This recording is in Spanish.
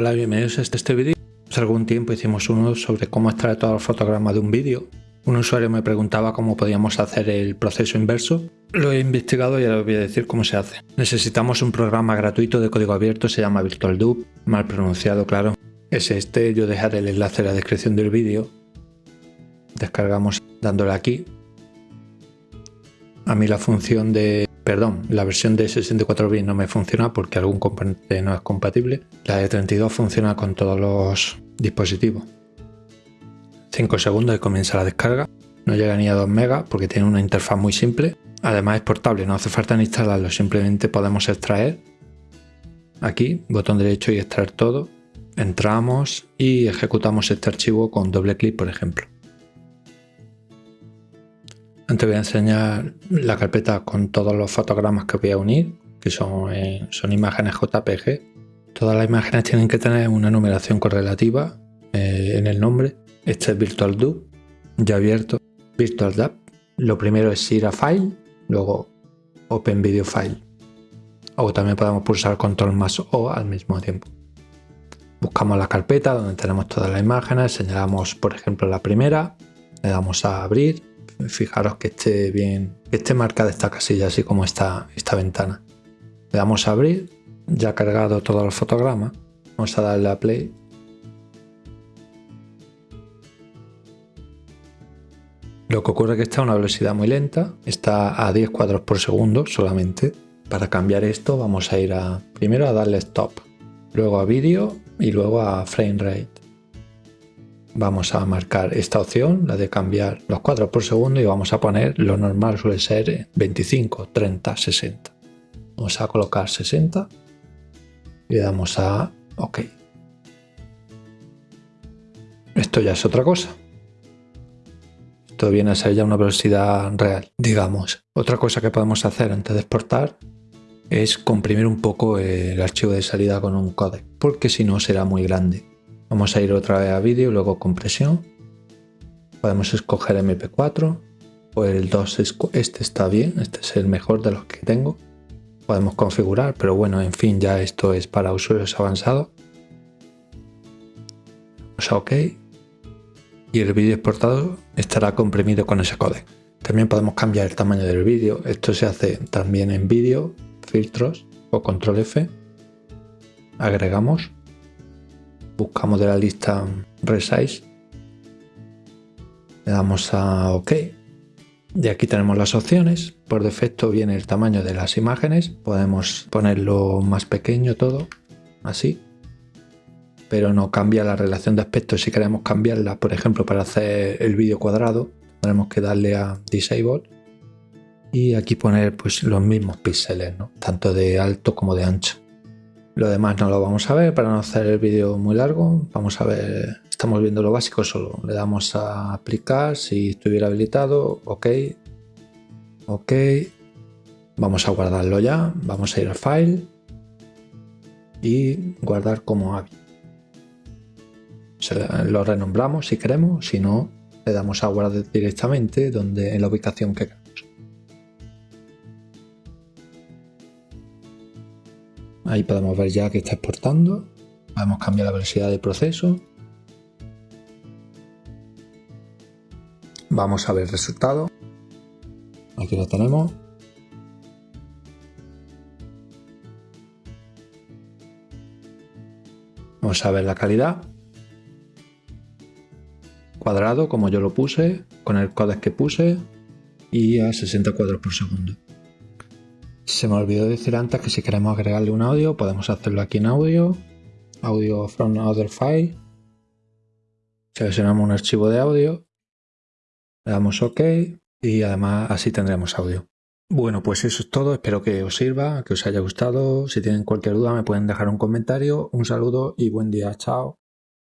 Hola, bienvenidos a este vídeo. Hace algún tiempo hicimos uno sobre cómo extraer todos los fotogramas de un vídeo. Un usuario me preguntaba cómo podíamos hacer el proceso inverso. Lo he investigado y ahora os voy a decir cómo se hace. Necesitamos un programa gratuito de código abierto, se llama VirtualDub, mal pronunciado claro. Es este, yo dejaré el enlace en la descripción del vídeo. Descargamos dándole aquí. A mí la función de Perdón, la versión de 64 bits no me funciona porque algún componente no es compatible. La de 32 funciona con todos los dispositivos. 5 segundos y comienza la descarga. No llega ni a 2 megas porque tiene una interfaz muy simple. Además es portable, no hace falta ni instalarlo, simplemente podemos extraer. Aquí, botón derecho y extraer todo. Entramos y ejecutamos este archivo con doble clic, por ejemplo. Antes voy a enseñar la carpeta con todos los fotogramas que voy a unir, que son, eh, son imágenes JPG. Todas las imágenes tienen que tener una numeración correlativa eh, en el nombre. Este es VirtualDub, ya abierto. VirtualDub. Lo primero es ir a File, luego Open Video File. O también podemos pulsar Control más O al mismo tiempo. Buscamos la carpeta donde tenemos todas las imágenes, señalamos por ejemplo la primera, le damos a abrir fijaros que esté bien, que esté marcada esta casilla, así como esta, esta ventana. Le damos a abrir, ya ha cargado todos los fotogramas. Vamos a darle a play. Lo que ocurre es que está a una velocidad muy lenta, está a 10 cuadros por segundo solamente. Para cambiar esto vamos a ir a primero a darle stop, luego a vídeo y luego a frame rate vamos a marcar esta opción, la de cambiar los cuadros por segundo y vamos a poner lo normal suele ser 25, 30, 60. Vamos a colocar 60 y le damos a OK. Esto ya es otra cosa. Esto viene a ser ya una velocidad real, digamos. Otra cosa que podemos hacer antes de exportar es comprimir un poco el archivo de salida con un codec, porque si no será muy grande. Vamos a ir otra vez a vídeo, luego compresión. Podemos escoger MP4 o el 2, este está bien, este es el mejor de los que tengo. Podemos configurar, pero bueno, en fin, ya esto es para usuarios avanzados. Vamos a OK. Y el vídeo exportado estará comprimido con ese códec. También podemos cambiar el tamaño del vídeo. Esto se hace también en vídeo, filtros o control F. Agregamos buscamos de la lista Resize, le damos a OK. Y aquí tenemos las opciones. Por defecto viene el tamaño de las imágenes. Podemos ponerlo más pequeño todo, así. Pero no cambia la relación de aspecto. Si queremos cambiarla, por ejemplo, para hacer el vídeo cuadrado, tenemos que darle a Disable. Y aquí poner pues, los mismos píxeles, tanto de alto como de ancho. Lo demás no lo vamos a ver para no hacer el vídeo muy largo. Vamos a ver, estamos viendo lo básico solo. Le damos a aplicar si estuviera habilitado. Ok. Ok. Vamos a guardarlo ya. Vamos a ir al file. Y guardar como AVI. Lo renombramos si queremos. Si no, le damos a guardar directamente donde, en la ubicación que queramos. Ahí podemos ver ya que está exportando. Podemos cambiar la velocidad del proceso. Vamos a ver el resultado. Aquí lo tenemos. Vamos a ver la calidad. Cuadrado, como yo lo puse, con el códec que puse y a 60 cuadros por segundo. Se me olvidó decir antes que si queremos agregarle un audio, podemos hacerlo aquí en audio. Audio from other file. Seleccionamos un archivo de audio. Le damos OK y además así tendremos audio. Bueno, pues eso es todo. Espero que os sirva, que os haya gustado. Si tienen cualquier duda me pueden dejar un comentario. Un saludo y buen día. Chao.